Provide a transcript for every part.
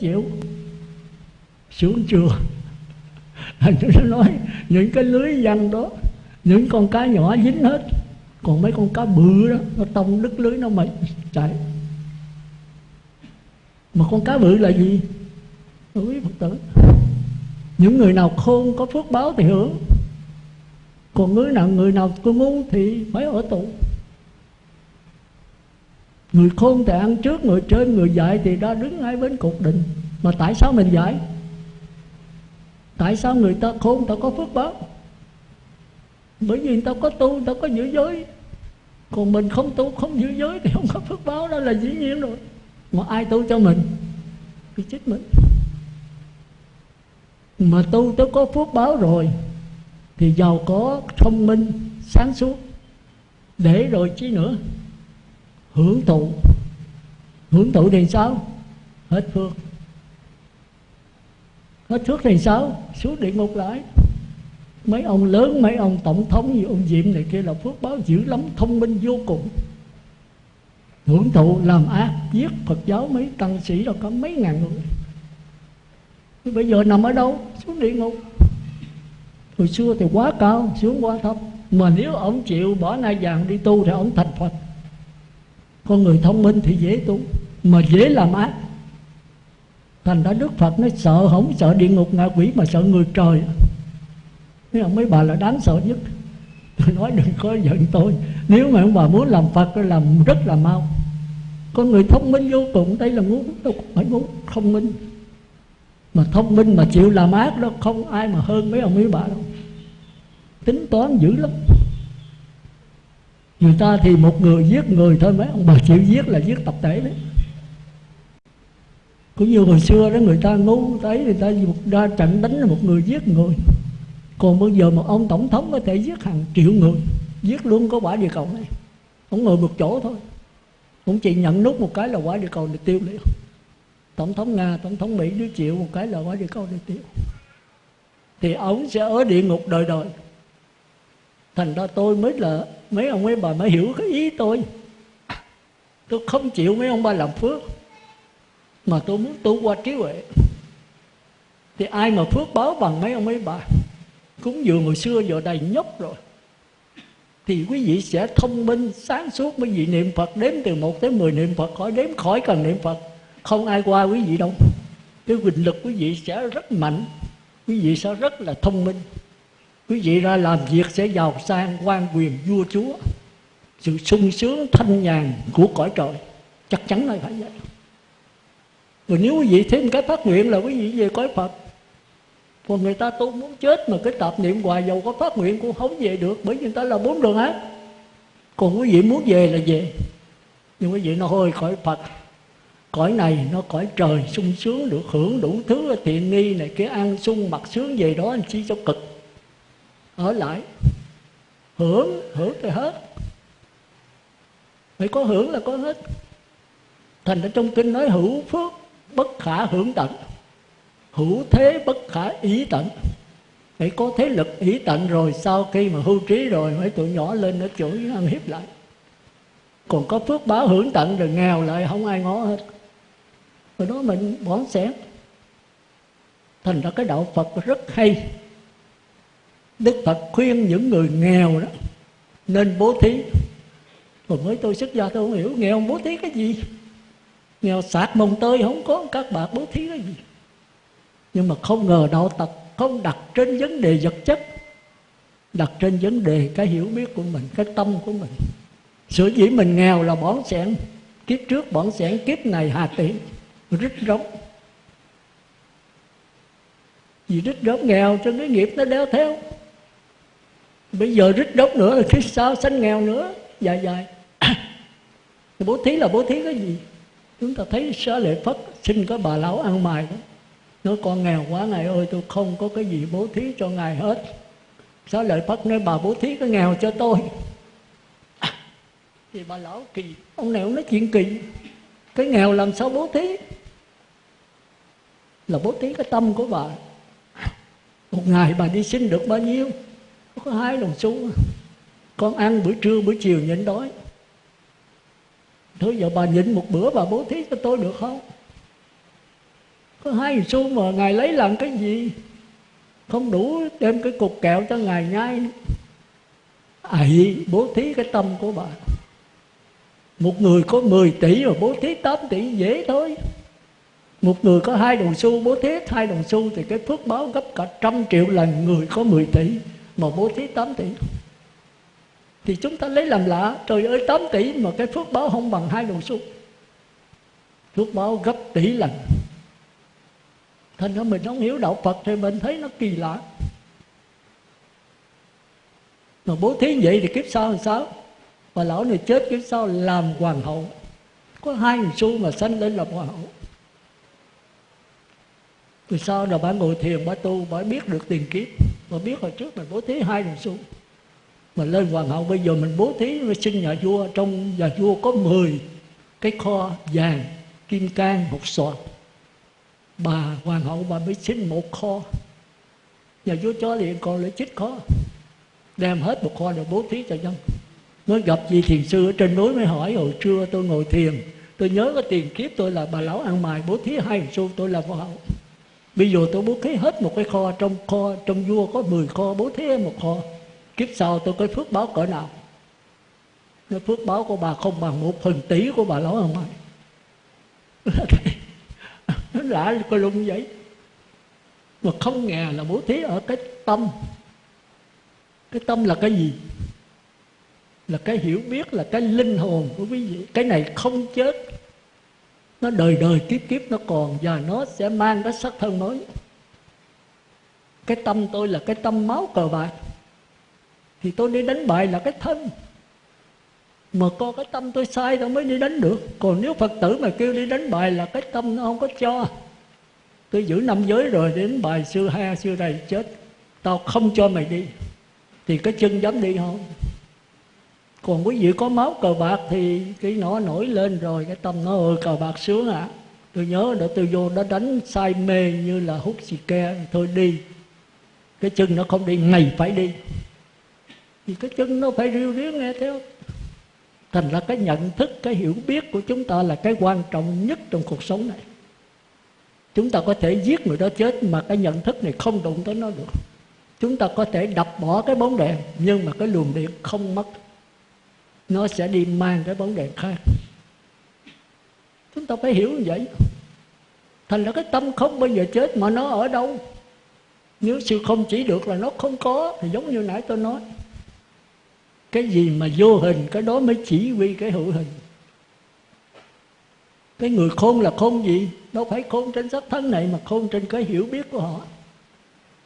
chiếu xuống chùa. Thành nó nói, những cái lưới văn đó, những con cá nhỏ dính hết, còn mấy con cá bự đó, nó tông đứt lưới nó mà chạy. Mà con cá bự là gì? Quý phật tử. Những người nào khôn có phước báo thì hưởng. Còn người nào người nào có ngu thì phải ở tù người khôn thì ăn trước, người trên, người dạy thì đã đứng ngay bên cục định. Mà tại sao mình dạy? Tại sao người ta khôn, người ta có phước báo? Bởi vì người ta có tu, người ta có giữ giới. Còn mình không tu, không giữ giới thì không có phước báo, đó là dĩ nhiên rồi. Mà ai tu cho mình? Thì chết mình. Mà tu tôi có phước báo rồi, thì giàu có, thông minh, sáng suốt. Để rồi chi nữa? Hưởng thụ. Hưởng thụ thì sao? Hết phước. Hết phước thì sao? Xuống địa ngục lại. Mấy ông lớn, mấy ông tổng thống như ông diệm này kia là phước báo dữ lắm, thông minh vô cùng. Hưởng thụ, làm ác, giết phật giáo mấy tăng sĩ đâu có mấy ngàn người. Bây giờ nằm ở đâu? Xuống địa ngục. Hồi xưa thì quá cao, xuống quá thấp. Mà nếu ông chịu, bỏ nai vàng đi tu thì ông thành phật con người thông minh thì dễ tu, mà dễ làm ác. Thành ra đức phật nó sợ không sợ địa ngục ngạ quỷ mà sợ người trời. Thế mấy bà là đáng sợ nhất. Tôi nói, đừng có giận tôi. Nếu mà ông bà muốn làm Phật thì làm rất là mau. Con người thông minh vô cùng, Đây là ngu đâu phải ngu, thông minh. Mà thông minh mà chịu làm ác đó, Không ai mà hơn mấy ông mấy bà đâu. Tính toán dữ lắm. Người ta thì một người giết người thôi, Mấy ông bà chịu giết là giết tập thể đấy. Cũng như hồi xưa đó, người ta ngu thấy người ta ra trận đánh là một người giết người. Còn bây giờ một ông tổng thống có thể giết hàng triệu người, giết luôn có quả địa cầu này. Ông ngồi một chỗ thôi. Ông chỉ nhận nút một cái là quả địa cầu này tiêu liền. Tổng thống nga, tổng thống mỹ đứa chịu một cái là quả địa cầu này tiêu. Thì ông sẽ ở địa ngục đời đời thành ra tôi mới là, mấy ông mấy bà mới hiểu cái ý tôi. Tôi không chịu mấy ông ba làm phước, mà tôi muốn tu qua trí huệ. Thì ai mà phước báo bằng mấy ông mấy bà? Cúng dường hồi xưa giờ đầy nhóc rồi. Thì quý vị sẽ thông minh, sáng suốt quý vị niệm Phật đếm từ 1 tới 10 niệm Phật, khỏi đếm, khỏi cần niệm Phật. Không ai qua quý vị đâu. Cái quyền lực quý vị sẽ rất mạnh, quý vị sẽ rất là thông minh quý vị ra làm việc sẽ giàu sang, quan quyền vua chúa. Sự sung sướng thanh nhàn của cõi trời, chắc chắn là phải vậy. Rồi nếu quý vị thêm cái phát nguyện là quý vị về cõi Phật, còn người ta tu muốn chết mà cái tạp niệm hoài dầu có phát nguyện cũng không về được, bởi vì người ta là bốn đường ác. Còn quý vị muốn về là về. Nhưng quý vị nó hơi cõi phật. Cõi này nó cõi trời, sung sướng được hưởng đủ thứ, thiện nghi này, cái ăn sung mặc sướng về đó, anh chỉ cho cực ở lại. Hưởng hưởng thì hết. Phải có hưởng là có hết. Thành ra trong kinh nói hữu phước, bất khả hưởng tận. Hữu thế, bất khả ý tận. Phải có thế lực ý tận rồi, sau khi mà hưu trí rồi, mấy tụi nhỏ lên nó chửi ăn hiếp lại. Còn có phước báo hưởng tận rồi, nghèo lại, không ai ngó hết. Rồi đó mình bón xén. Thành ra cái đạo phật rất hay đức phật khuyên những người nghèo đó, nên bố thí. Còn mới tôi xuất gia tôi không hiểu, nghèo bố thí cái gì? Nghèo sạc mồng tơi không có, các bạn bố thí cái gì? Nhưng mà không ngờ đạo tật không đặt trên vấn đề vật chất, đặt trên vấn đề cái hiểu biết của mình, cái tâm của mình. Sự dĩ mình nghèo là bỏng sẻn kiếp trước bỏng sẻn kiếp này, hà tiện rít rống vì rít rống nghèo cho cái nghiệp nó đeo theo bây giờ rít đốt nữa là Christ sao? Sanh nghèo nữa. Dài dạ, dài dạ. bố thí là bố thí cái gì? Chúng ta thấy xá lệ phất xin có bà lão ăn mài đó. Nói, con nghèo quá, ngài ơi, tôi không có cái gì bố thí cho ngài hết. Xá lợi Phất nói, bà bố thí cái nghèo cho tôi. À, thì bà lão kỳ. Ông này ông nói chuyện kỳ. Cái nghèo làm sao bố thí? Là bố thí cái tâm của bà. Một ngày bà đi xin được bao nhiêu? Có hai đồng xu Con ăn bữa trưa bữa chiều nhịn đói. Thôi giờ bà nhịn một bữa, bà bố thí cho tôi được không? Có hai xu mà ngài lấy làm cái gì? Không đủ đem cái cục kẹo cho ngài nhai. À, Ấy bố thí cái tâm của bà. Một người có 10 tỷ mà bố thí 8 tỷ dễ thôi. Một người có hai đồng xu, bố thí hai đồng xu thì cái phước báo gấp cả trăm triệu lần người có 10 tỷ mà bố thí 8 tỷ. Thì chúng ta lấy làm lạ, trời ơi 8 tỷ mà cái phước báo không bằng hai đồng xu. Phước báo gấp tỷ lần. Thành ra mình không hiểu đạo phật thì mình thấy nó kỳ lạ. Mà bố thí vậy thì kiếp sau làm sao? Mà lão này chết kiếp sau làm hoàng hậu. Có hai xu mà sanh lên làm hoàng hậu. Rồi sau là bà ngồi thiền, bà tu, bà biết được tiền kiếp? Mà biết hồi trước mình bố thí hai đồng xu mà lên hoàng hậu bây giờ mình bố thí mình xin nhà vua. Trong nhà vua có 10 cái kho vàng kim cang hột sọt, bà hoàng hậu bà mới xin một kho. Nhà vua cho liền còn lại chích kho. Đem hết một kho rồi bố thí cho dân. Mới gặp vị thiền sư ở trên núi mới hỏi hồi trưa tôi ngồi thiền tôi nhớ cái tiền kiếp tôi là bà lão ăn mài bố thí hai xu tôi là hoàng hậu bây giờ tôi bố thí hết một cái kho, trong kho, trong vua có 10 kho, bố thí một kho. Kiếp sau tôi có phước báo cỡ nào? Cái phước báo của bà không bằng một phần tỷ của bà lão ông ơi nó lạ coi lung vậy. Mà không ngờ là bố thí ở cái tâm. Cái tâm là cái gì? Là cái hiểu biết, là cái linh hồn của quý vị. Cái này không chết nó đời đời kiếp kiếp nó còn và nó sẽ mang cái sắc thân mới. Cái tâm tôi là cái tâm máu cờ bạc. Thì tôi đi đánh bại là cái thân. Mà có cái tâm tôi sai tôi mới đi đánh được. Còn nếu phật tử mà kêu đi đánh bài là cái tâm nó không có cho. Tôi giữ năm giới rồi đến bài xưa ha xưa này chết. Tao không cho mày đi. Thì cái chân dám đi không? Còn quý vị có máu cờ bạc thì cái nó nổi lên rồi, cái tâm nó ơi cờ bạc sướng ạ. À. tôi nhớ đã tôi vô đó đánh say mê như là hút xì ke thôi đi. Cái chân nó không đi, ngày phải đi. Thì cái chân nó phải riêu riếu nghe theo. Thành ra cái nhận thức, cái hiểu biết của chúng ta là cái quan trọng nhất trong cuộc sống này. Chúng ta có thể giết người đó chết mà cái nhận thức này không đụng tới nó được. Chúng ta có thể đập bỏ cái bóng đèn nhưng mà cái luồng điện không mất nó sẽ đi mang cái bóng đèn khác. Chúng ta phải hiểu như vậy. Thành ra cái tâm không bao giờ chết mà nó ở đâu. Nếu sự không chỉ được là nó không có, thì giống như nãy tôi nói. Cái gì mà vô hình, cái đó mới chỉ huy cái hữu hình. Cái người khôn là khôn gì? Đâu phải khôn trên sắc thân này, mà khôn trên cái hiểu biết của họ.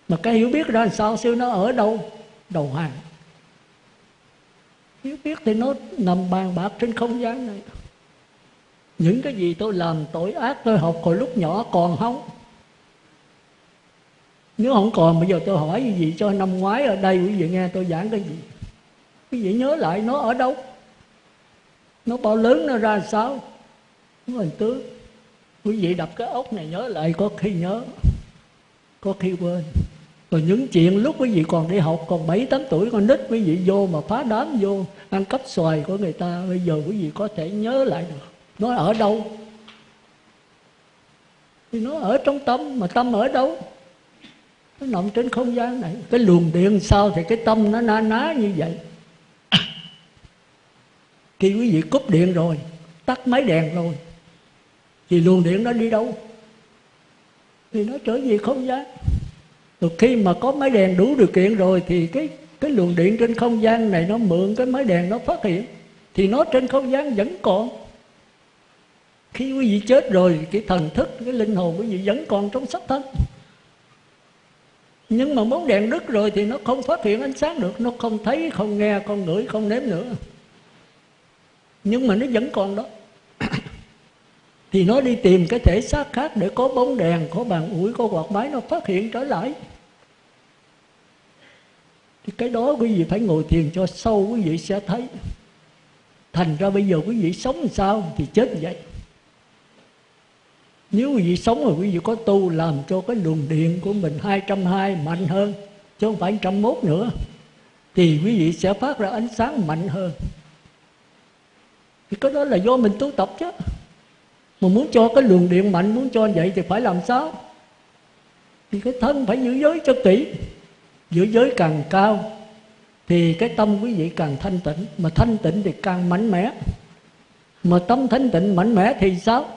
Mà cái hiểu biết ra sao? Siêu nó ở đâu? Đầu hàng hiểu biết thì nó nằm bàn bạc trên không gian này. Những cái gì tôi làm tội ác tôi học hồi lúc nhỏ còn không? Nếu không còn, bây giờ tôi hỏi cái gì cho năm ngoái ở đây, quý vị nghe tôi giảng cái gì? Quý vị nhớ lại nó ở đâu? Nó bao lớn, nó ra sao? Nó hình tướng quý vị đập cái ốc này nhớ lại, có khi nhớ, có khi quên rồi những chuyện lúc quý vị còn đi học, còn bảy, tám tuổi, con nít, quý vị vô mà phá đám vô, ăn cắp xoài của người ta, bây giờ quý vị có thể nhớ lại được. Nó ở đâu? Thì nó ở trong tâm, mà tâm ở đâu? Nó nằm trên không gian này. Cái luồng điện sao thì cái tâm nó na ná như vậy. Khi quý vị cúp điện rồi, tắt máy đèn rồi, thì luồng điện nó đi đâu? Thì nó trở về không gian rồi khi mà có máy đèn đủ điều kiện rồi thì cái cái luồng điện trên không gian này nó mượn cái máy đèn nó phát hiện, thì nó trên không gian vẫn còn. Khi quý vị chết rồi, cái thần thức, cái linh hồn quý vị vẫn còn trong sắc thân. Nhưng mà bóng đèn đứt rồi thì nó không phát hiện ánh sáng được, nó không thấy, không nghe, không ngửi, không nếm nữa. Nhưng mà nó vẫn còn đó thì nó đi tìm cái thể xác khác để có bóng đèn, có bàn ủi, có quạt máy, nó phát hiện trở lại. Thì cái đó quý vị phải ngồi thiền cho sâu, quý vị sẽ thấy. Thành ra bây giờ quý vị sống sao thì chết vậy. Nếu quý vị sống rồi, quý vị có tu làm cho cái luồng điện của mình 220 mạnh hơn, chứ không phải 101 nữa, thì quý vị sẽ phát ra ánh sáng mạnh hơn. Thì cái đó là do mình tu tập chứ mà muốn cho cái luồng điện mạnh, muốn cho vậy thì phải làm sao? Thì cái thân phải giữ giới cho kỹ. Giữ giới càng cao thì cái tâm quý vị càng thanh tịnh. Mà thanh tịnh thì càng mạnh mẽ. Mà tâm thanh tịnh mạnh mẽ thì sao?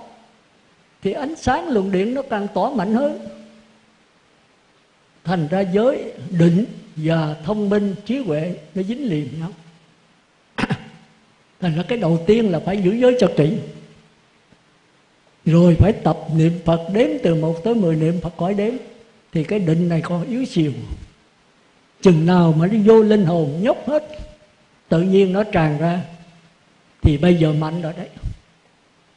Thì ánh sáng luồng điện nó càng tỏ mạnh hơn. Thành ra giới định và thông minh, trí huệ nó dính liền nhau. Thành ra cái đầu tiên là phải giữ giới cho kỹ rồi phải tập niệm phật đếm từ một tới mười niệm phật khỏi đếm. Thì cái định này còn yếu xìu. Chừng nào mà nó vô linh hồn nhóc hết, tự nhiên nó tràn ra, thì bây giờ mạnh rồi đấy.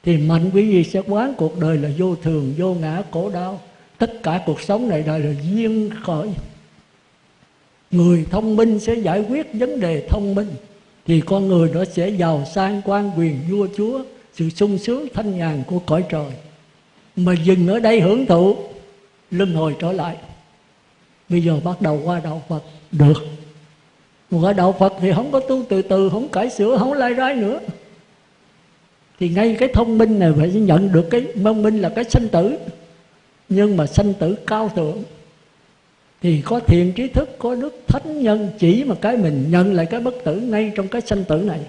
Thì mạnh quý vị sẽ quán cuộc đời là vô thường, vô ngã, khổ đau. Tất cả cuộc sống này đời là duyên khởi. Người thông minh sẽ giải quyết vấn đề thông minh, thì con người nó sẽ giàu sang quan quyền, vua chúa sự sung sướng thanh nhàn của cõi trời mà dừng ở đây hưởng thụ, luân hồi trở lại. Bây giờ bắt đầu qua đạo phật, được. Qua đạo phật thì không có tu từ từ, không cải sửa, không lai rai nữa. Thì ngay cái thông minh này phải nhận được cái thông minh là cái sanh tử. Nhưng mà sanh tử cao thượng thì có thiện trí thức, có đức thánh nhân chỉ mà cái mình nhận lại cái bất tử ngay trong cái sanh tử này.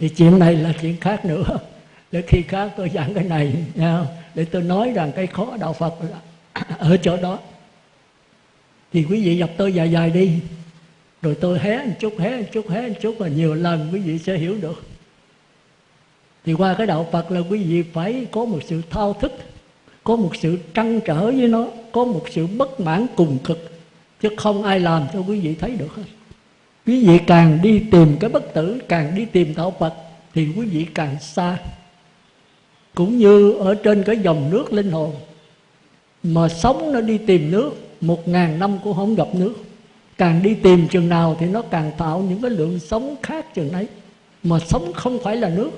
Thì chuyện này là chuyện khác nữa để khi khác tôi giảng cái này, nha, để tôi nói rằng cái khó đạo phật là ở chỗ đó. Thì quý vị gặp tôi dài dài đi, rồi tôi hé một chút, hé một chút, hé một chút và nhiều lần quý vị sẽ hiểu được. Thì qua cái đạo phật là quý vị phải có một sự thao thức, có một sự trăn trở với nó, có một sự bất mãn cùng cực, chứ không ai làm cho quý vị thấy được hết. Quý vị càng đi tìm cái bất tử, càng đi tìm đạo phật, thì quý vị càng xa cũng như ở trên cái dòng nước linh hồn, mà sống nó đi tìm nước, một ngàn năm cũng không gặp nước. Càng đi tìm chừng nào thì nó càng tạo những cái lượng sống khác chừng ấy, mà sống không phải là nước.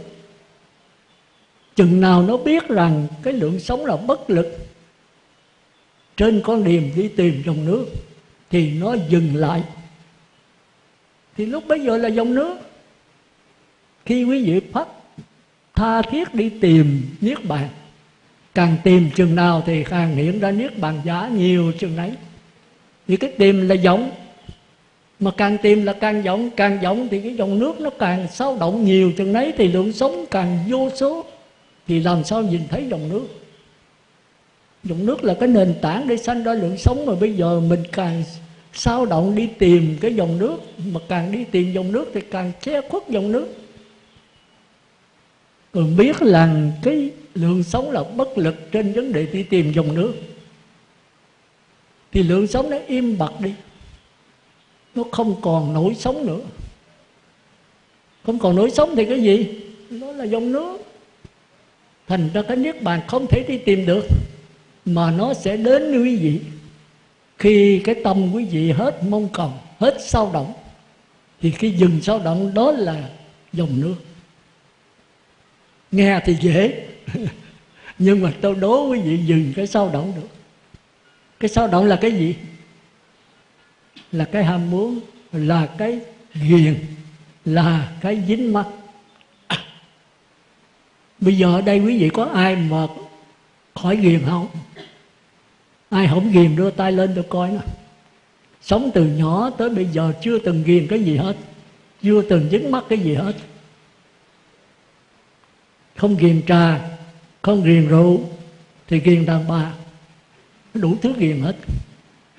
Chừng nào nó biết rằng cái lượng sống là bất lực, trên con điềm đi tìm dòng nước thì nó dừng lại. Thì lúc bấy giờ là dòng nước. Khi quý vị phát tha thiết đi tìm niết bàn. Càng tìm chừng nào thì càng hiện ra niết bàn giả nhiều chừng ấy Vì cái tìm là giống. Mà càng tìm là càng giống càng giống thì cái dòng nước nó càng sao động nhiều chừng ấy thì lượng sống càng vô số. Thì làm sao nhìn thấy dòng nước? Dòng nước là cái nền tảng để sanh ra lượng sống mà bây giờ mình càng sao động đi tìm cái dòng nước. Mà càng đi tìm dòng nước thì càng che khuất dòng nước còn biết là cái lượng sống là bất lực trên vấn đề đi tìm dòng nước. Thì lượng sống nó im bặt đi. Nó không còn nổi sống nữa. Không còn nổi sống thì cái gì? Nó là dòng nước. Thành ra cái niết bàn không thể đi tìm được, mà nó sẽ đến với quý vị. Khi cái tâm quý vị hết mong cầu, hết sao động, thì cái dừng sao động đó là dòng nước nghe thì dễ. Nhưng mà tôi đố quý vị dừng cái sao động được. Cái sao động là cái gì? Là cái ham muốn, là cái ghiền, là cái dính mắt. Bây giờ ở đây quý vị có ai mà khỏi ghiền không? Ai không ghiền đưa tay lên tôi coi nè. Sống từ nhỏ tới bây giờ chưa từng ghiền cái gì hết. Chưa từng dính mắt cái gì hết không ghiền trà không ghiền rượu thì ghiền đàn bà. Đủ thứ ghiền hết.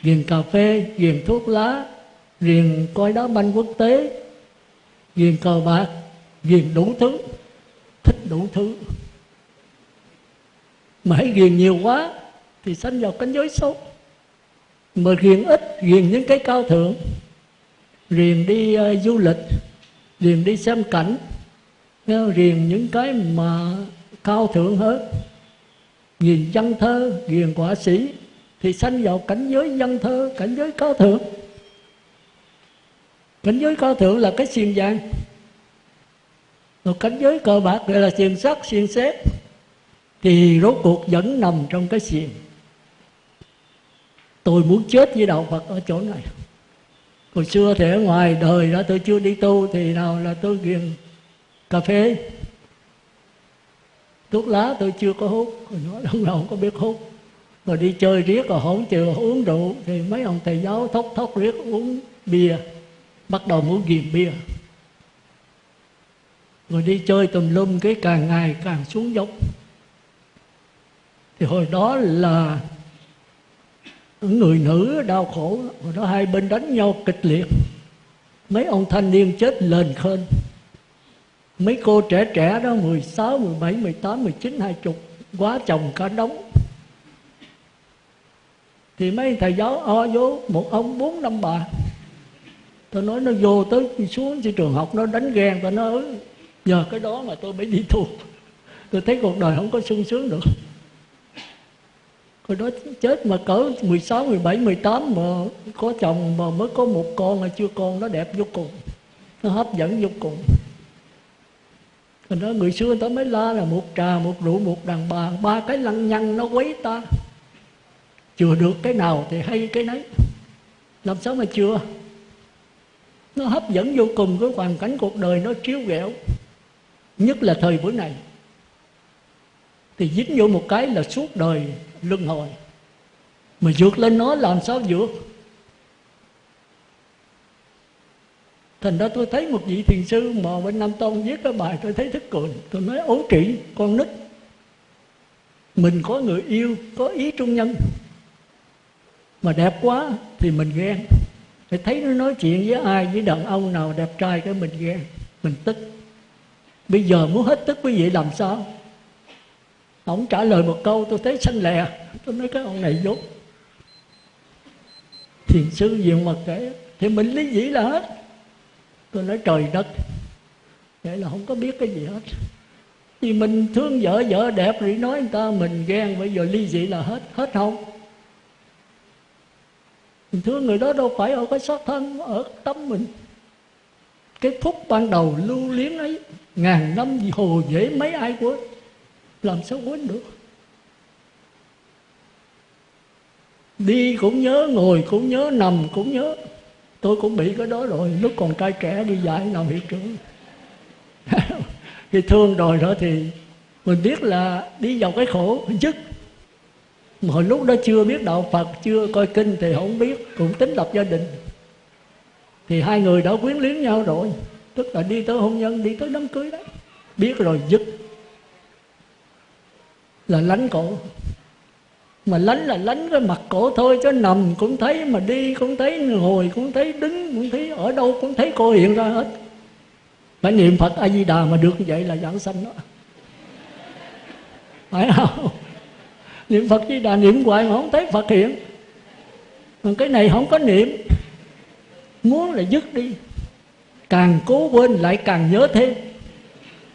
Ghiền cà phê ghiền thuốc lá ghiền coi đá banh quốc tế ghiền cờ bạc ghiền đủ thứ thích đủ thứ. Mà hãy ghiền nhiều quá thì sanh vào cánh giới xấu. Mà ghiền ít ghiền những cái cao thượng. Ghiền đi uh, du lịch ghiền đi xem cảnh riêng những cái mà cao thượng hơn ghiền văn thơ, ghiền quả sĩ, thì sanh vào cảnh giới văn thơ, cảnh giới cao thượng. Cảnh giới cao thượng là cái xiềng vàng. Rồi cảnh giới cờ bạc gọi là xiềng sắt, xiềng xếp thì rốt cuộc vẫn nằm trong cái xiềng. Tôi muốn chết với đạo phật ở chỗ này. Hồi xưa thì ở ngoài đời đó tôi chưa đi tu, thì nào là tôi ghiền cà phê. Thuốc lá tôi chưa có hút. Rồi nói, ông nào không có biết hút? Rồi đi chơi riết rồi không chịu uống rượu. Thì mấy ông thầy giáo thốc thốc riết uống bia, bắt đầu muốn ghiền bia. Rồi đi chơi tùm lum cái càng ngày càng xuống dốc. Thì hồi đó là người nữ đau khổ, hồi đó hai bên đánh nhau kịch liệt. Mấy ông thanh niên chết lên khênh mấy cô trẻ trẻ đó 16, 17, 18, 19, 20 quá chồng cả đống. Thì mấy thầy giáo o vô một ông bốn năm bà. Tôi nói nó vô tới xuống trên trường học nó đánh ghen tôi nói ừ, nhờ cái đó mà tôi mới đi tu. Tôi thấy cuộc đời không có sung sướng được. Hồi đó chết mà cỡ 16, 17, 18 mà có chồng mà mới có một con mà chưa con nó đẹp vô cùng nó hấp dẫn vô cùng. Thành đó người xưa ta mới la là một trà, một rượu, một đàn bà. Ba cái lăng nhăng nó quấy ta. Chừa được cái nào thì hay cái nấy. Làm sao mà chưa Nó hấp dẫn vô cùng cái hoàn cảnh cuộc đời nó chiếu ghẹo. Nhất là thời buổi này. Thì dính vô một cái là suốt đời luân hồi. Mà vượt lên nó làm sao vượt? Thành ra tôi thấy một vị thiền sư mà bên Nam Tông viết cái bài tôi thấy thức cười. Tôi nói ấu kỷ con nít Mình có người yêu, có ý trung nhân. Mà đẹp quá thì mình ghen. Thì thấy nó nói chuyện với ai, với đàn ông nào đẹp trai cái mình ghen Mình tức. Bây giờ muốn hết tức quý vị làm sao? Ông trả lời một câu tôi thấy xanh lè. Tôi nói cái ông này dốt. Thiền sư diện mặt kể Thì mình lý dĩ là hết tôi nói trời đất. Vậy là không có biết cái gì hết. Vì mình thương vợ vợ đẹp thì nói người ta mình ghen, bây giờ ly dị là hết hết không? Mình thương người đó đâu phải ở cái xác thân, ở tâm mình. Cái phút ban đầu lưu luyến ấy, ngàn năm hồ dễ mấy ai quên, làm sao quên được? Đi cũng nhớ, ngồi cũng nhớ, nằm cũng nhớ tôi cũng bị cái đó rồi. Lúc còn trai trẻ đi dạy làm hiệu trưởng. Khi thương rồi đó thì mình biết là đi vào cái khổ dứt. Mà hồi lúc đó chưa biết đạo Phật, chưa coi kinh thì không biết, cũng tính lập gia đình. Thì hai người đã quyến luyến nhau rồi. Tức là đi tới hôn nhân, đi tới đám cưới đấy. Biết rồi, dứt. Là lánh cổ mà lánh là lánh cái mặt cổ thôi chứ nằm cũng thấy, mà đi cũng thấy, ngồi cũng thấy, đứng cũng thấy, ở đâu cũng thấy cô hiện ra hết. Phải niệm phật a di đà mà được như vậy là giảng sanh đó. Phải không? Niệm phật di đà niệm hoài mà không thấy phật hiện. Còn cái này không có niệm. Muốn là dứt đi. Càng cố quên lại càng nhớ thêm.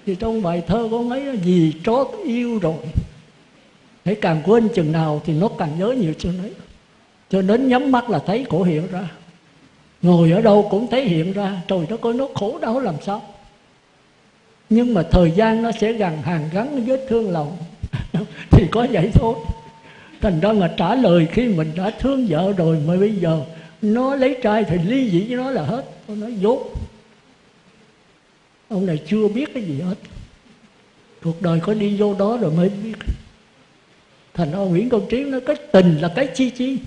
Thì trong bài thơ có mấy gì trót yêu rồi. Thế càng quên chừng nào thì nó càng nhớ nhiều chừng đấy Cho đến nhắm mắt là thấy cổ hiện ra. Ngồi ở đâu cũng thấy hiện ra. Trời nó coi nó khổ đau làm sao? Nhưng mà thời gian nó sẽ gần hàng gắn vết thương lòng. Thì có vậy thôi. Thành ra mà trả lời khi mình đã thương vợ rồi Mà bây giờ nó lấy trai thì ly dị với nó là hết. Nó dốt, Ông này chưa biết cái gì hết. Cuộc đời có đi vô đó rồi mới biết thành ra nguyễn công trí nói cái tình là cái chi chi.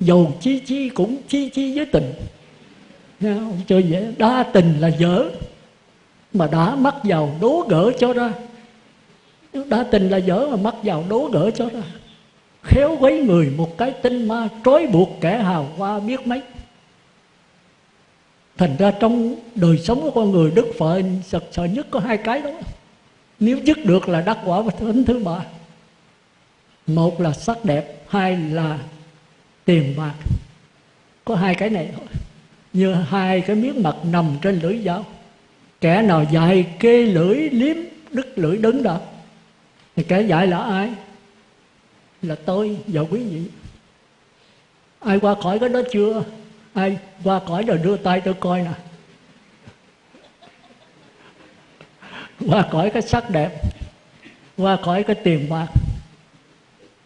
Dầu chi chi cũng chi chi với tình. Nghe không? chơi dễ. Đa tình là dở mà đã mắc vào đố gỡ cho ra. Đa tình là dở mà mắc vào đố gỡ cho ra. Khéo quấy người một cái tinh ma trói buộc kẻ hào hoa biết mấy. Thành ra trong đời sống của con người đức phật sợ, sợ nhất có hai cái đó. Nếu dứt được là đắc quả và thánh thứ ba một là sắc đẹp, hai là tiền bạc. Có hai cái này thôi. Như hai cái miếng mặt nằm trên lưỡi dao kẻ nào dạy kê lưỡi liếm, đứt lưỡi đứng đó, thì kẻ dạy là ai? Là tôi và quý vị. Ai qua khỏi cái đó chưa? Ai qua khỏi rồi đưa tay tôi coi nè. Qua khỏi cái sắc đẹp, qua khỏi cái tiền bạc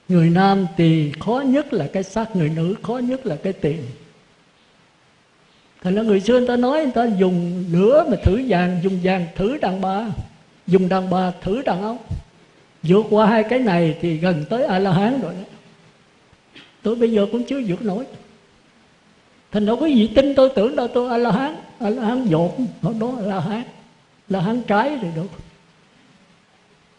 người nam thì khó nhất là cái sắc người nữ khó nhất là cái tiền. Thành ra người xưa người ta nói, người ta dùng lửa mà thử vàng, dùng vàng thử đàn bà, dùng đàn bà thử đàn ông. Vượt qua hai cái này thì gần tới a la hán rồi đó. Tôi bây giờ cũng chưa vượt nổi. Thành đâu có gì tin tôi tưởng đâu, tôi a la hán a la hán dột hồi đó a la hán là hán trái rồi đâu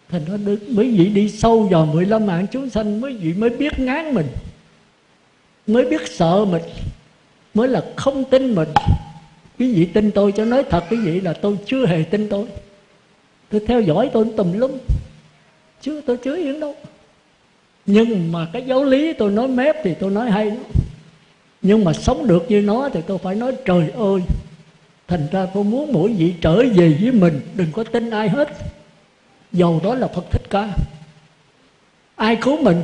thành nó được, mấy vị đi sâu vào 15 mạng chúng sanh, mấy vị mới biết ngán mình, mới biết sợ mình, mới là không tin mình. Quý vị tin tôi cho nói thật, quý vị là tôi chưa hề tin tôi. Tôi theo dõi tôi tùm lum chứ tôi chưa yên đâu. Nhưng mà cái giáo lý tôi nói mép thì tôi nói hay lắm. Nhưng mà sống được như nó thì tôi phải nói, trời ơi, thành ra tôi muốn mỗi vị trở về với mình, đừng có tin ai hết dầu đó là phật thích ca. Ai cứu mình?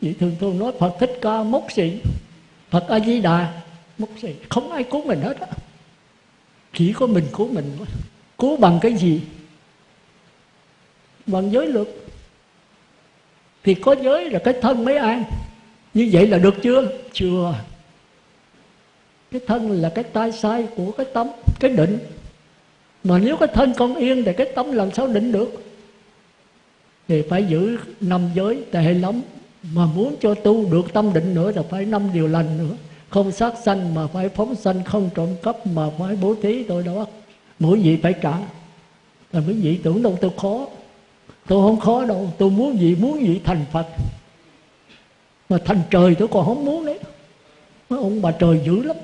Vậy thường thường nói phật thích ca mốc sĩ phật a di đà mốc sĩ không ai cứu mình hết á. Chỉ có mình cứu mình thôi. Cứu bằng cái gì? Bằng giới luật. Thì có giới là cái thân mới an. Như vậy là được chưa? Chưa. Cái thân là cái tai sai của cái tâm cái định mà nếu cái thân con yên thì cái tâm làm sao định được? Thì phải giữ năm giới tệ lắm. Mà muốn cho tu được tâm định nữa là phải năm điều lành nữa. Không sát sanh mà phải phóng sanh, không trộm cắp mà phải bố thí tôi đó. Mỗi vị phải trả. Là mấy vị tưởng đâu tôi khó. Tôi không khó đâu. Tôi muốn gì muốn gì thành phật. Mà thành trời tôi còn không muốn đấy. Mấy ông bà trời dữ lắm.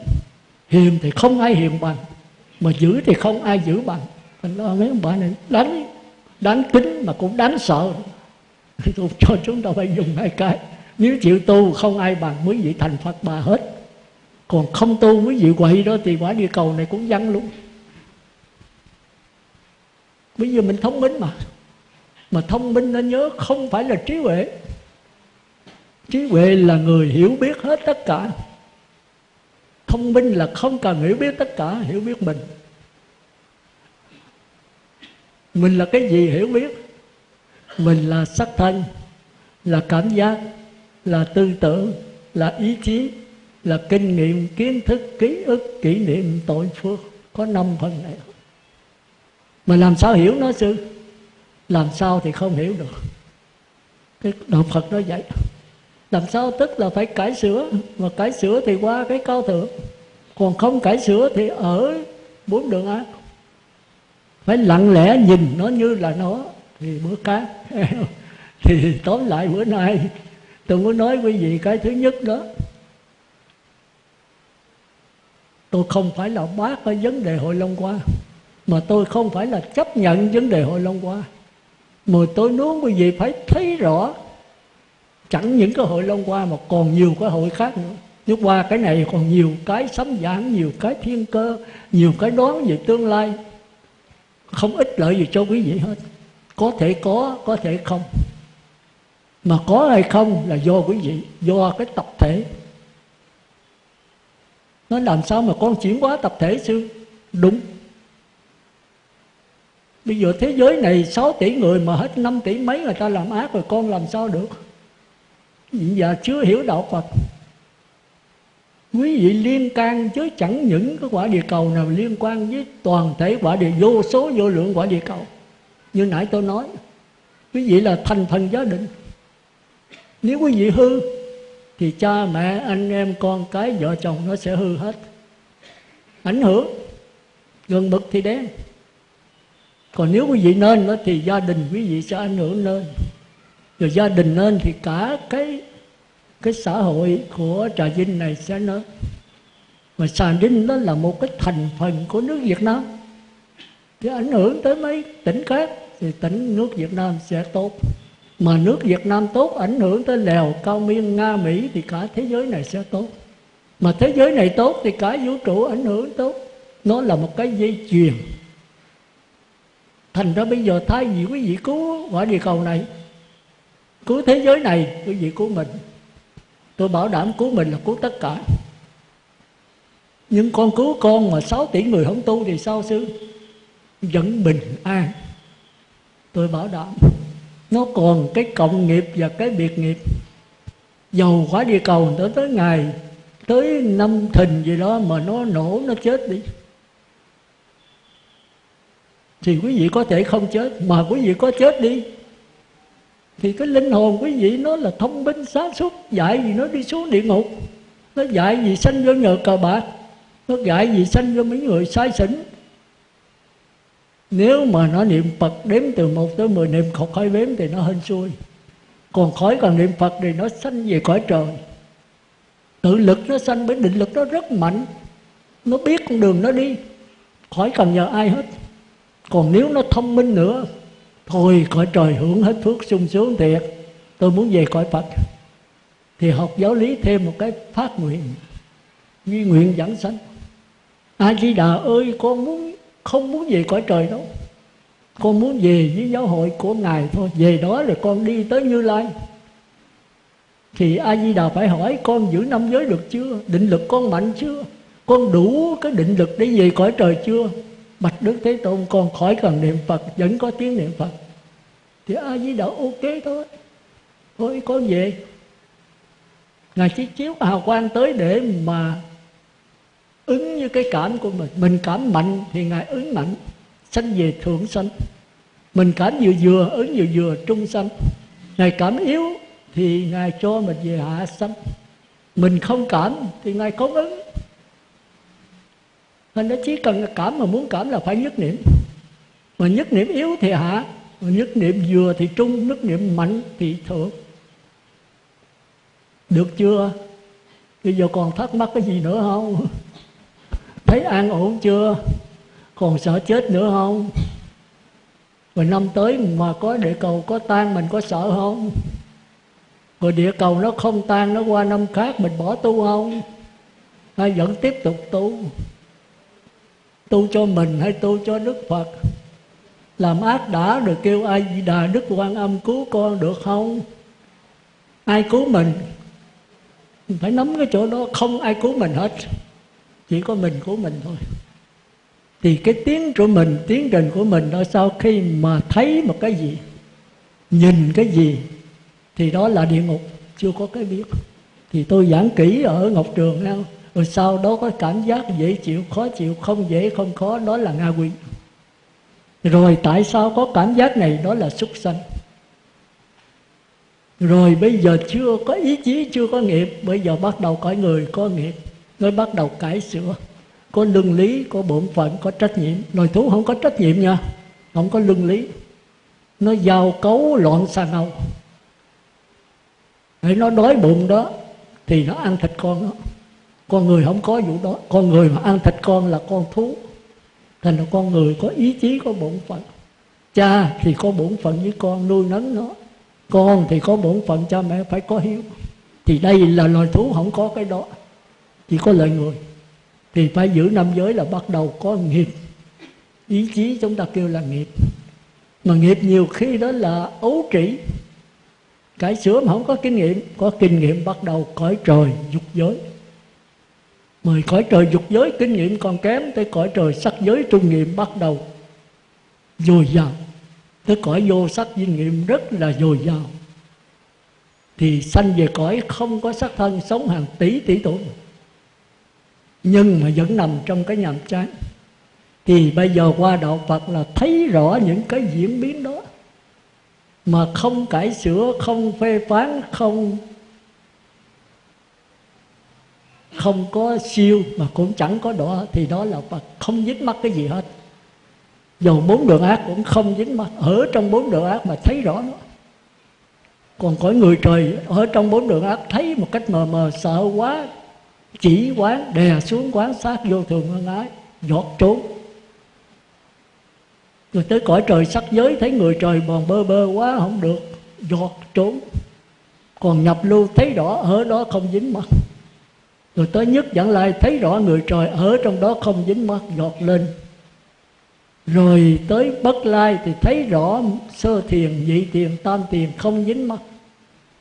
Hiền thì không ai hiền bằng mà giữ thì không ai giữ bằng. Mình lo mấy ông bà này đánh đánh kính mà cũng đánh sợ. Tôi cho chúng ta phải dùng hai cái. Nếu chịu tu không ai bằng quý vị thành phật bà hết. Còn không tu quý vị quậy đó thì quả địa cầu này cũng vắng luôn. Bây giờ mình thông minh mà. Mà thông minh nên nhớ không phải là trí huệ. Trí huệ là người hiểu biết hết tất cả thông minh là không cần hiểu biết tất cả, hiểu biết mình. Mình là cái gì hiểu biết? Mình là sắc thân, là cảm giác, là tư tưởng, là ý chí, là kinh nghiệm, kiến thức, ký ức, kỷ niệm, tội phước. Có năm phần này. Mà làm sao hiểu nó sư? Làm sao thì không hiểu được. Cái đạo phật nó vậy làm sao tức là phải cải sửa? Mà cải sửa thì qua cái cao thượng. Còn không cải sửa thì ở bốn đường ác. Phải lặng lẽ nhìn nó như là nó thì bữa cá, thì tóm lại bữa nay tôi muốn nói quý vị cái thứ nhất đó. Tôi không phải là bác ở vấn đề hội long qua mà tôi không phải là chấp nhận vấn đề hội long qua mà tôi muốn quý vị phải thấy rõ chẳng những cái hội long qua mà còn nhiều cái hội khác nữa. Nhưng qua cái này còn nhiều cái sấm giảng nhiều cái thiên cơ, nhiều cái đoán về tương lai. Không ích lợi gì cho quý vị hết. Có thể có có thể không. Mà có hay không là do quý vị, do cái tập thể. Nó làm sao mà con chuyển hóa tập thể sư? Đúng. Bây giờ thế giới này 6 tỷ người mà hết 5 tỷ mấy người ta làm ác rồi, con làm sao được? Giờ chưa hiểu đạo Phật. Quý vị liên can chứ chẳng những cái quả địa cầu nào liên quan với toàn thể quả địa, vô số vô lượng quả địa cầu. Như nãy tôi nói, quý vị là thành phần gia đình nếu quý vị hư, thì cha mẹ, anh em, con cái, vợ chồng nó sẽ hư hết. Ảnh hưởng gần mực thì đen. Còn nếu quý vị nên đó thì gia đình quý vị sẽ ảnh hưởng nên rồi gia đình lên thì cả cái cái xã hội của trà vinh này sẽ nó mà trà vinh đó là một cái thành phần của nước việt nam. Thì ảnh hưởng tới mấy tỉnh khác thì tỉnh nước việt nam sẽ tốt. Mà nước việt nam tốt, ảnh hưởng tới lèo, cao miên, nga, mỹ thì cả thế giới này sẽ tốt. Mà thế giới này tốt thì cả vũ trụ ảnh hưởng tốt. Nó là một cái dây chuyền. Thành ra bây giờ thay vì quý vị cứu quả địa cầu này cứu thế giới này quý vị cứu mình. Tôi bảo đảm cứu mình là cứu tất cả. Nhưng con cứu con mà 6 tỷ người không tu thì sao sư? Vẫn bình an. Tôi bảo đảm. Nó còn cái cộng nghiệp và cái biệt nghiệp. Dầu quá địa cầu tới tới ngày, tới năm thìn gì đó mà nó nổ, nó chết đi. Thì quý vị có thể không chết, mà quý vị có chết đi thì cái linh hồn quý vị nó là thông minh, sáng suốt, dạy gì nó đi xuống địa ngục. Nó dạy gì sanh vô nhờ cờ bạc. Nó dạy gì sanh vô mấy người sai xỉn. Nếu mà nó niệm Phật đếm từ một tới mười, niệm khẩu khói bếm thì nó hên xui. Còn khói còn niệm Phật thì nó sanh về cõi trời. Tự lực nó sanh bởi định lực nó rất mạnh. Nó biết con đường nó đi. Khỏi cần nhờ ai hết. Còn nếu nó thông minh nữa Thôi cõi trời hưởng hết phước sung sướng thiệt. Tôi muốn về cõi Phật. Thì học giáo lý thêm một cái phát nguyện. Duy nguyện dẫn sanh. A Di Đà ơi, con muốn, không muốn về cõi trời đâu. Con muốn về với giáo hội của ngài thôi. Về đó rồi con đi tới như lai. Thì a di đà phải hỏi, con giữ năm giới được chưa? Định lực con mạnh chưa? Con đủ cái định lực để về cõi trời chưa? Bạch đức thế tôn, con khỏi cần niệm phật, vẫn có tiếng niệm phật. Thì a di đà ok thôi. Thôi, con về. Ngài chỉ chiếu hào quang tới để mà ứng như cái cảm của mình. Mình cảm mạnh thì ngài ứng mạnh. Sanh về thượng sanh. Mình cảm vừa vừa, ứng vừa vừa, trung sanh. Ngài cảm yếu thì ngài cho mình về hạ sanh. Mình không cảm thì ngài không ứng nên nó chỉ cần cảm mà muốn cảm là phải nhất niệm. Mà nhất niệm yếu thì hạ, mà nhất niệm vừa thì trung, nhất niệm mạnh thì thượng. Được chưa? Bây giờ còn thắc mắc cái gì nữa không? Thấy an ổn chưa? Còn sợ chết nữa không? Rồi năm tới mà có địa cầu có tan, mình có sợ không? Rồi địa cầu nó không tan, nó qua năm khác, mình bỏ tu không? Hay vẫn tiếp tục tu? Tu cho mình hay tu cho đức phật? Làm ác đã được kêu ai di đà đức quan âm cứu con được không? Ai cứu mình? Phải nắm cái chỗ đó, không ai cứu mình hết. Chỉ có mình cứu mình thôi. Thì cái tiến của mình tiến trình của mình đó, sau khi mà thấy một cái gì, nhìn cái gì, thì đó là địa ngục. Chưa có cái biết. Thì tôi giảng kỹ ở ngọc trường nha rồi sau đó có cảm giác dễ chịu, khó chịu, không dễ, không khó đó là nga quỷ rồi tại sao có cảm giác này? Đó là súc sanh. Rồi bây giờ chưa có ý chí, chưa có nghiệp, bây giờ bắt đầu cõi người, có nghiệp nó bắt đầu cải sửa. Có lương lý, có bổn phận, có trách nhiệm. Loài thú không có trách nhiệm nha, không có lương lý. Nó giao cấu loạn xà ngâu. Để nó đói bụng đó, thì nó ăn thịt con đó con người không có vụ đó. Con người mà ăn thịt con là con thú. Thành là con người có ý chí, có bổn phận. Cha thì có bổn phận với con, nuôi nấng nó. Con thì có bổn phận, cha mẹ phải có hiếu. Thì đây là loài thú không có cái đó. Chỉ có loài người. Thì phải giữ năm giới là bắt đầu có nghiệp. Ý chí chúng ta kêu là nghiệp. Mà nghiệp nhiều khi đó là ấu trĩ. Cải sửa mà không có kinh nghiệm, có kinh nghiệm bắt đầu cõi trời dục giới mời cõi trời dục giới kinh nghiệm còn kém tới cõi trời sắc giới trung nghiệm bắt đầu. Dồi dào tới cõi vô sắc kinh nghiệm rất là dồi dào. Thì sanh về cõi không có sắc thân sống hàng tỷ tỷ tuổi. Nhưng mà vẫn nằm trong cái nhàm chán. Thì bây giờ qua đạo Phật là thấy rõ những cái diễn biến đó. Mà không cải sửa, không phê phán, không không có siêu mà cũng chẳng có đỏ, thì đó là Phật, không dính mắc cái gì hết. Dầu bốn đường ác cũng không dính mắc ở trong bốn đường ác mà thấy rõ nó. Còn cõi người trời ở trong bốn đường ác thấy một cách mờ mờ, sợ quá, chỉ quán, đè xuống quán sát vô thường ân ái, giọt trốn. Rồi tới cõi trời sắc giới, thấy người trời bòn bơ bơ quá, không được, giọt trốn. Còn nhập lưu thấy rõ, ở đó không dính mắt rồi tới nhất dẫn lại thấy rõ người trời ở trong đó không dính mắt giọt lên. Rồi tới bất lai thì thấy rõ sơ thiền, nhị thiền, tam thiền không dính mắt.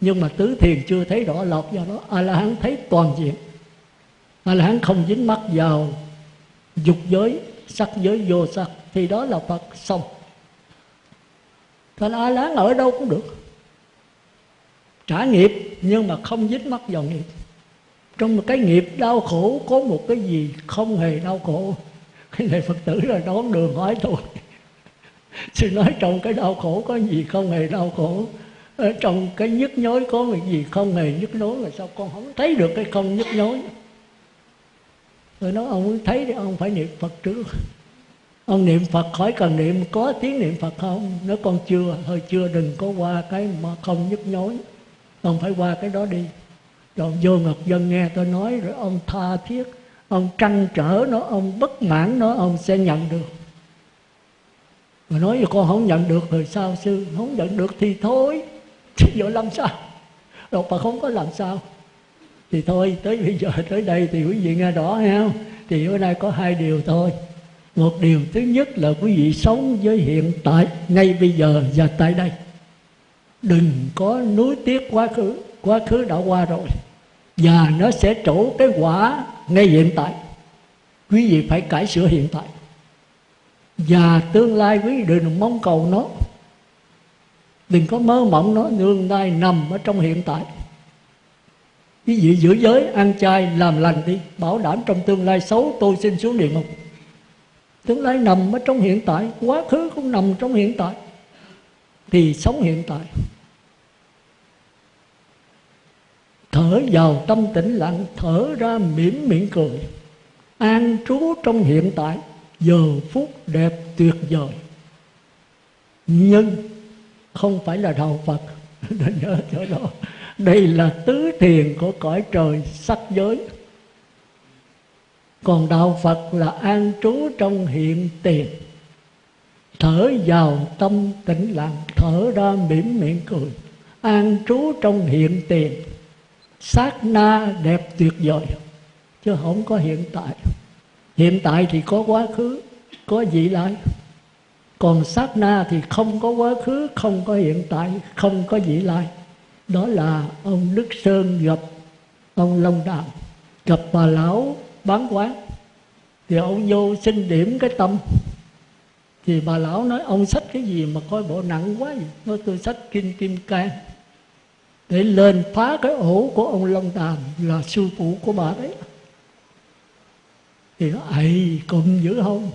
Nhưng mà tứ thiền chưa thấy rõ lọt vào đó. A la hán thấy toàn diện. A la hán không dính mắt vào dục giới, sắc giới, vô sắc. Thì đó là phật xong. Thành a la hán ở đâu cũng được. Trả nghiệp nhưng mà không dính mắt vào nghiệp trong một cái nghiệp đau khổ, có một cái gì không hề đau khổ. Cái này phật tử là đón đường hỏi tôi. Sư nói trong cái đau khổ có gì không hề đau khổ? Ở trong cái nhức nhối có cái gì không hề nhức nhối mà sao con không thấy được cái không nhức nhối? Rồi nói, ông muốn thấy thì ông phải niệm phật trước. Ông niệm phật khỏi cần niệm, có tiếng niệm phật không? Nếu con chưa, thôi chưa đừng có qua cái mà không nhức nhối. Ông phải qua cái đó đi rồi vô ngọc dân nghe tôi nói rồi ông tha thiết, ông trăn trở nó, ông bất mãn nó, ông sẽ nhận được. Mà nói cho con không nhận được rồi sao sư? Không nhận được thì thôi. Chứ giờ làm sao? Đâu mà không có làm sao. Thì thôi, tới bây giờ, tới đây thì quý vị nghe rõ ha thì bữa nay có hai điều thôi. Một điều thứ nhất là quý vị sống với hiện tại, ngay bây giờ và tại đây. Đừng có nuối tiếc quá khứ quá khứ đã qua rồi, và nó sẽ trổ cái quả ngay hiện tại. Quý vị phải cải sửa hiện tại. Và tương lai quý vị đừng mong cầu nó. Đừng có mơ mộng nó, tương lai nằm ở trong hiện tại. Quý vị giữ giới, ăn chay, làm lành đi, bảo đảm trong tương lai xấu, tôi xin xuống địa ngục. Tương lai nằm ở trong hiện tại, quá khứ cũng nằm trong hiện tại. Thì sống hiện tại. Thở vào tâm tĩnh lặng, thở ra mỉm miệng cười. An trú trong hiện tại, giờ phút đẹp tuyệt vời. Nhưng không phải là đạo phật. Nên nhớ chỗ đó. Đây là tứ thiền của cõi trời sắc giới. Còn đạo phật là an trú trong hiện tiền. Thở vào tâm tĩnh lặng, thở ra mỉm miệng cười. An trú trong hiện tiền sát na đẹp tuyệt vời, chứ không có hiện tại. Hiện tại thì có quá khứ, có vị lai. Còn sát na thì không có quá khứ, không có hiện tại, không có vị lai. Đó là ông đức sơn gặp ông long đàm, gặp bà lão bán quán. Thì ông vô xin điểm cái tâm. Thì bà lão nói, ông sách cái gì mà coi bộ nặng quá vậy? Nói, tôi sách kinh kim cang để lên phá cái ổ của ông long đàm là sư phụ của bà đấy. Thì nó ầy cùng dữ không?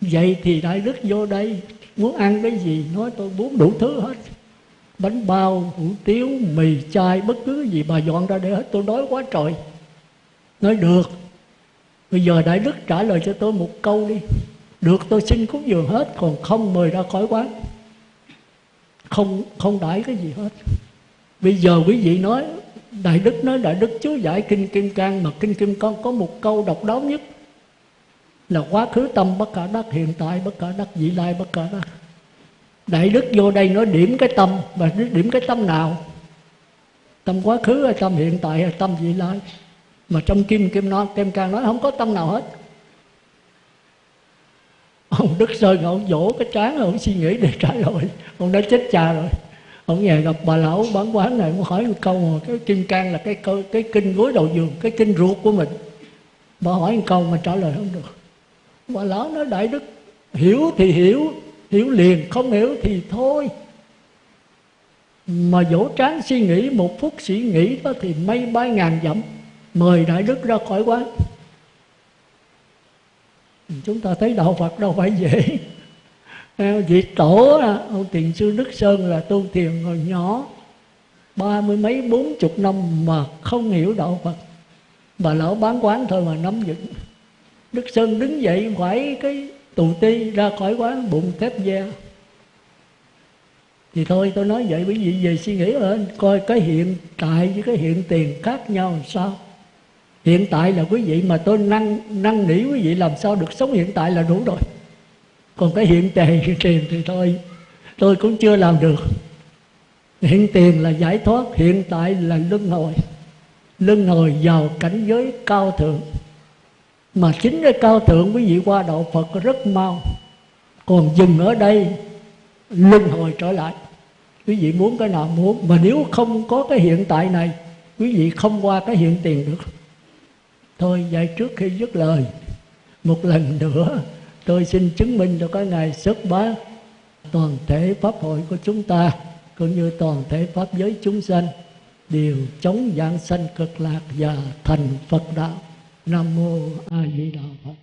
Vậy thì đại đức vô đây, muốn ăn cái gì nói tôi muốn đủ thứ hết. Bánh bao, hủ tiếu, mì chai bất cứ gì bà dọn ra để hết, tôi đói quá trời. Nói, được, bây giờ đại đức trả lời cho tôi một câu đi. Được, tôi xin cúng dường hết, còn không mời ra khỏi quán. Không không đãi cái gì hết bây giờ quý vị nói, đại đức nói, đại đức chú giải kinh kim cang mà kinh kim cang có một câu độc đáo nhất là quá khứ tâm bất khả đắc, hiện tại bất khả đắc, vị lai bất khả đắc. Đại đức vô đây nói điểm cái tâm và điểm cái tâm nào? Tâm quá khứ hay tâm hiện tại hay tâm vị lai? Mà trong kim kim nói, kim cang nói không có tâm nào hết. Ông đức sơn ông vỗ cái trán ông suy nghĩ để trả lời. Ông đã chết cha rồi ông về gặp bà lão bán quán này ông hỏi một câu mà cái kim cang là cái cái, cái kinh gối đầu giường cái kinh ruột của mình. Bà hỏi một câu mà trả lời không được. Bà lão nói đại đức hiểu thì hiểu hiểu liền không hiểu thì thôi. Mà dỗ tráng suy nghĩ một phút suy nghĩ đó thì mây bay ngàn dặm mời đại đức ra khỏi quán. Chúng ta thấy đạo phật đâu phải dễ vị tổ ông tiền sư đức sơn là tu thiền hồi nhỏ. Ba mươi mấy, bốn chục năm mà không hiểu đạo phật. Bà lão bán quán thôi mà nắm vững. Đức sơn đứng dậy khỏi cái tù ti ra khỏi quán, bụng thép da. Thì thôi, tôi nói vậy bởi vì về suy nghĩ lên coi cái hiện tại với cái hiện tiền khác nhau làm sao. Hiện tại là quý vị mà tôi năng năng nỉ quý vị làm sao được sống hiện tại là đủ rồi còn cái hiện tiền hiện tiền thì thôi. Tôi cũng chưa làm được. Hiện tiền là giải thoát, hiện tại là luân hồi. Luân hồi vào cảnh giới cao thượng. Mà chính cái cao thượng quý vị qua đạo Phật rất mau. Còn dừng ở đây, luân hồi trở lại. Quý vị muốn cái nào muốn. Mà nếu không có cái hiện tại này, quý vị không qua cái hiện tiền được. Thôi vậy trước khi dứt lời. Một lần nữa tôi xin chứng minh cho các ngài xuất bá toàn thể pháp hội của chúng ta, cũng như toàn thể pháp giới chúng sanh, đều chống dạng sanh cực lạc và thành Phật đạo. Nam mô a di đà phật.